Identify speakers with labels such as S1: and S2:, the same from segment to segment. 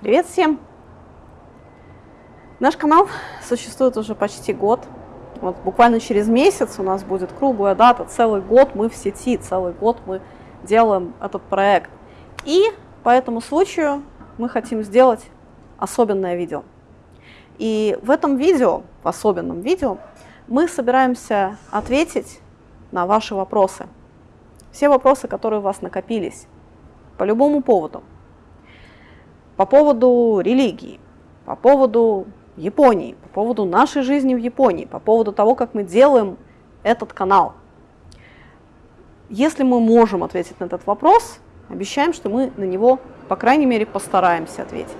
S1: Привет всем! Наш канал существует уже почти год. Вот буквально через месяц у нас будет круглая дата, целый год мы в сети, целый год мы делаем этот проект. И по этому случаю мы хотим сделать особенное видео. И в этом видео, в особенном видео, мы собираемся ответить на ваши вопросы. Все вопросы, которые у вас накопились по любому поводу. По поводу религии, по поводу Японии, по поводу нашей жизни в Японии, по поводу того, как мы делаем этот канал. Если мы можем ответить на этот вопрос, обещаем, что мы на него, по крайней мере, постараемся ответить.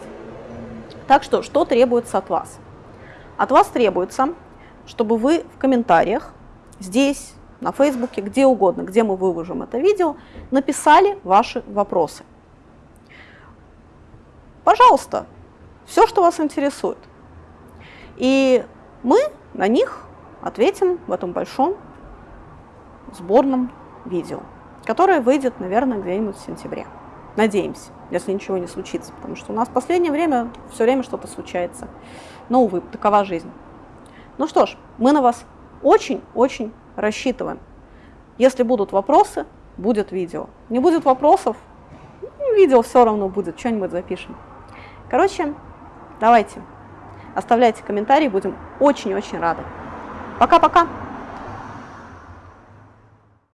S1: Так что, что требуется от вас? От вас требуется, чтобы вы в комментариях здесь, на Фейсбуке, где угодно, где мы выложим это видео, написали ваши вопросы. Пожалуйста, все, что вас интересует. И мы на них ответим в этом большом сборном видео, которое выйдет, наверное, где-нибудь в сентябре. Надеемся, если ничего не случится, потому что у нас в последнее время все время что-то случается. Но, увы, такова жизнь. Ну что ж, мы на вас очень-очень рассчитываем. Если будут вопросы, будет видео. Не будет вопросов, ну, видео все равно будет, что-нибудь запишем. Короче, давайте, оставляйте комментарии, будем очень-очень рады. Пока-пока!